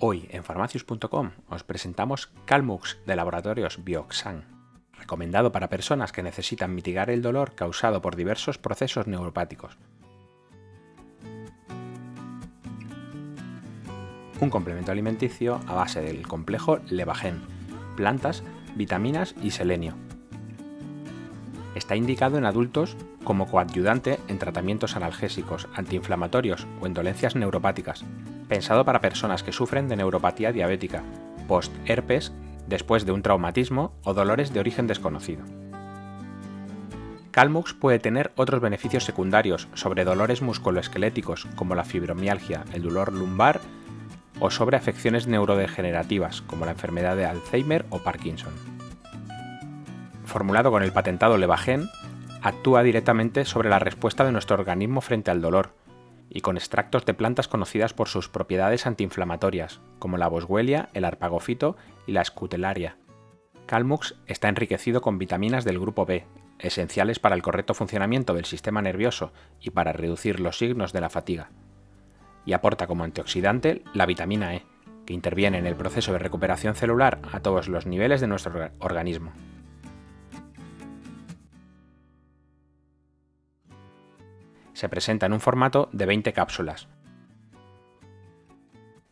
Hoy en farmacius.com os presentamos Calmux de laboratorios Bioxan, recomendado para personas que necesitan mitigar el dolor causado por diversos procesos neuropáticos. Un complemento alimenticio a base del complejo Levagen, plantas, vitaminas y selenio. Está indicado en adultos como coadyuvante en tratamientos analgésicos, antiinflamatorios o en dolencias neuropáticas, pensado para personas que sufren de neuropatía diabética, post-herpes, después de un traumatismo o dolores de origen desconocido. Calmux puede tener otros beneficios secundarios sobre dolores musculoesqueléticos como la fibromialgia, el dolor lumbar o sobre afecciones neurodegenerativas como la enfermedad de Alzheimer o Parkinson. Formulado con el patentado Levagen, actúa directamente sobre la respuesta de nuestro organismo frente al dolor, y con extractos de plantas conocidas por sus propiedades antiinflamatorias, como la boswellia, el arpagofito y la escutelaria. Calmux está enriquecido con vitaminas del grupo B, esenciales para el correcto funcionamiento del sistema nervioso y para reducir los signos de la fatiga. Y aporta como antioxidante la vitamina E, que interviene en el proceso de recuperación celular a todos los niveles de nuestro organismo. Se presenta en un formato de 20 cápsulas.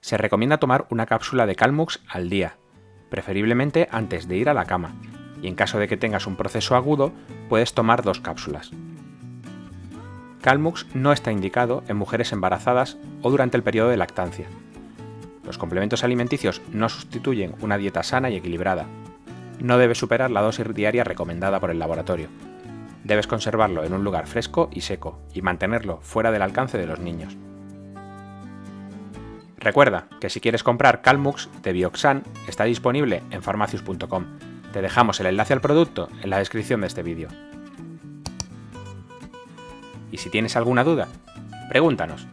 Se recomienda tomar una cápsula de Calmux al día, preferiblemente antes de ir a la cama, y en caso de que tengas un proceso agudo, puedes tomar dos cápsulas. Calmux no está indicado en mujeres embarazadas o durante el periodo de lactancia. Los complementos alimenticios no sustituyen una dieta sana y equilibrada. No debe superar la dosis diaria recomendada por el laboratorio, Debes conservarlo en un lugar fresco y seco y mantenerlo fuera del alcance de los niños. Recuerda que si quieres comprar Calmux de Bioxan está disponible en farmacius.com. Te dejamos el enlace al producto en la descripción de este vídeo. Y si tienes alguna duda, pregúntanos.